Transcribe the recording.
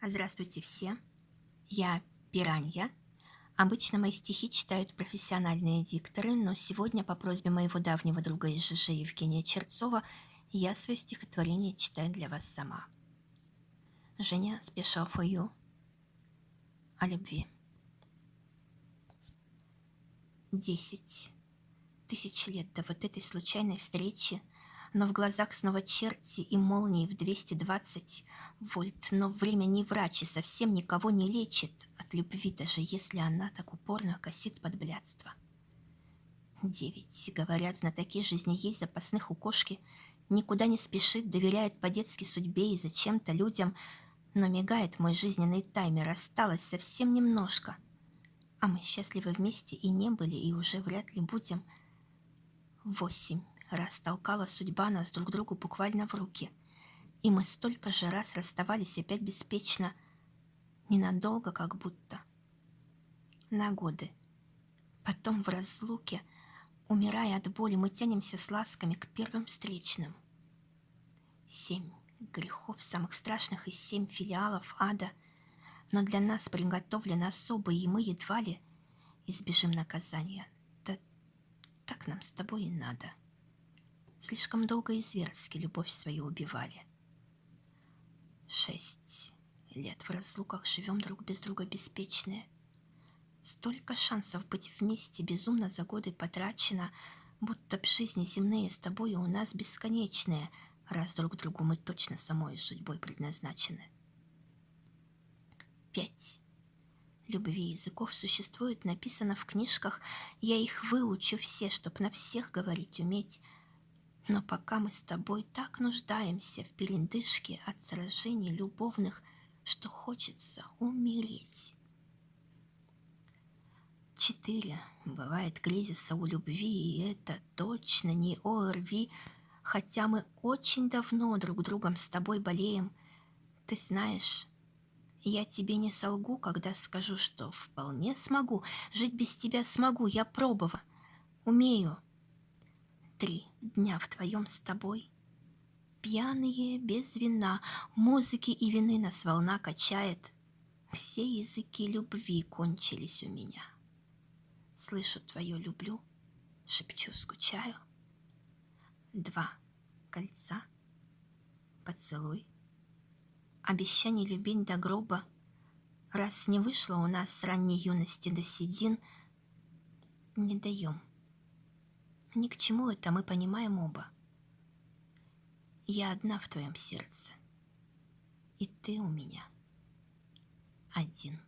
Здравствуйте все, я Пиранья. Обычно мои стихи читают профессиональные дикторы, но сегодня по просьбе моего давнего друга из ЖЖ Евгения Черцова я свое стихотворение читаю для вас сама. Женя Special for You о любви. Десять тысяч лет до вот этой случайной встречи – но в глазах снова черти и молнии в 220 вольт. Но время не врач и совсем никого не лечит от любви, даже если она так упорно косит под блядство. Девять. Говорят, знатоки жизни есть запасных у кошки. Никуда не спешит, доверяет по-детски судьбе и зачем-то людям. Но мигает мой жизненный таймер, осталось совсем немножко. А мы счастливы вместе и не были, и уже вряд ли будем. Восемь раз толкала судьба нас друг другу буквально в руки. И мы столько же раз расставались опять беспечно, ненадолго как будто. На годы. Потом в разлуке, умирая от боли, мы тянемся с ласками к первым встречным. Семь грехов самых страшных из семь филиалов ада, но для нас приготовлены особые, и мы едва ли избежим наказания. Да так нам с тобой и надо. Слишком долго и зверски любовь свою убивали. Шесть лет в разлуках живем друг без друга беспечные. Столько шансов быть вместе безумно за годы потрачено, будто б жизни земные с тобой у нас бесконечные, раз друг другу мы точно самой судьбой предназначены. Пять. Любви языков существует, написано в книжках, я их выучу все, чтоб на всех говорить уметь, но пока мы с тобой так нуждаемся в передышке от сражений любовных, что хочется умереть. Четыре. Бывает кризиса у любви, и это точно не ОРВИ, хотя мы очень давно друг другом с тобой болеем. Ты знаешь, я тебе не солгу, когда скажу, что вполне смогу, жить без тебя смогу, я пробовала, умею, три дня вдвоем с тобой. Пьяные, без вина, музыки и вины нас волна качает. Все языки любви кончились у меня. Слышу твое люблю, шепчу, скучаю. Два кольца, поцелуй, обещание любить до гроба. Раз не вышло у нас с ранней юности до седин, не даем ни к чему это мы понимаем оба. Я одна в твоем сердце, и ты у меня один.